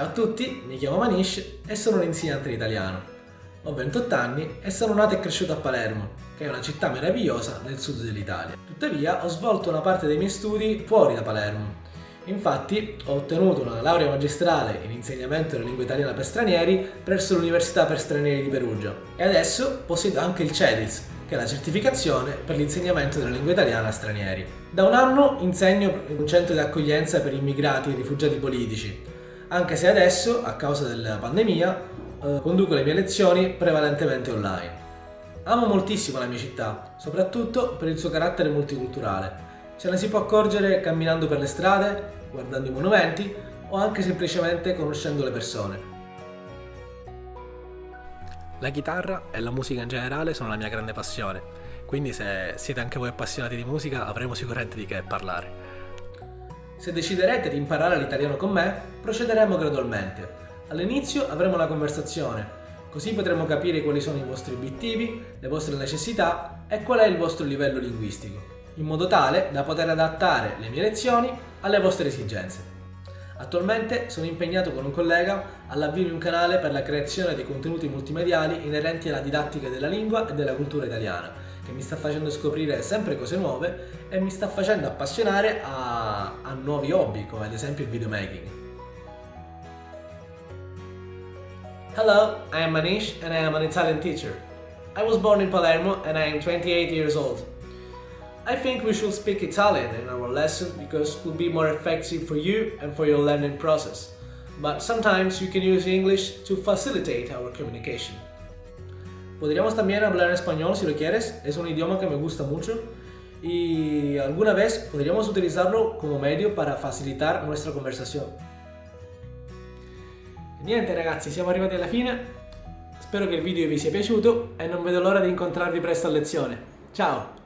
Ciao a tutti, mi chiamo Manish e sono un insegnante di italiano. Ho 28 anni e sono nato e cresciuto a Palermo, che è una città meravigliosa nel sud dell'Italia. Tuttavia ho svolto una parte dei miei studi fuori da Palermo. Infatti ho ottenuto una laurea magistrale in insegnamento della lingua italiana per stranieri presso l'Università per Stranieri di Perugia e adesso possiedo anche il CEDIS, che è la certificazione per l'insegnamento della lingua italiana a stranieri. Da un anno insegno in un centro di accoglienza per immigrati e rifugiati politici, anche se adesso, a causa della pandemia, eh, conduco le mie lezioni prevalentemente online. Amo moltissimo la mia città, soprattutto per il suo carattere multiculturale. Ce ne si può accorgere camminando per le strade, guardando i monumenti o anche semplicemente conoscendo le persone. La chitarra e la musica in generale sono la mia grande passione, quindi se siete anche voi appassionati di musica avremo sicuramente di che parlare. Se deciderete di imparare l'italiano con me, procederemo gradualmente. All'inizio avremo una conversazione, così potremo capire quali sono i vostri obiettivi, le vostre necessità e qual è il vostro livello linguistico, in modo tale da poter adattare le mie lezioni alle vostre esigenze. Attualmente sono impegnato con un collega all'avvio di un canale per la creazione di contenuti multimediali inerenti alla didattica della lingua e della cultura italiana, che mi sta facendo scoprire sempre cose nuove e mi sta facendo appassionare a, a nuovi hobby, come ad esempio il videomaking. Hello, I am Manish and I am an Italian teacher. I was born in Palermo and I am 28 years old. I think we should speak Italian in our lesson because it will be more effective for you and for your learning process. But sometimes you can use English to facilitate our communication. Podríamos también hablar español si lo quieres, es un idioma que me gusta mucho y alguna vez podríamos utilizarlo como medio para facilitar nuestra conversación. Niente ragazzi, siamo arrivati alla fine, spero che il video vi sia piaciuto e non vedo l'ora di incontrarvi presto a lezione. Ciao!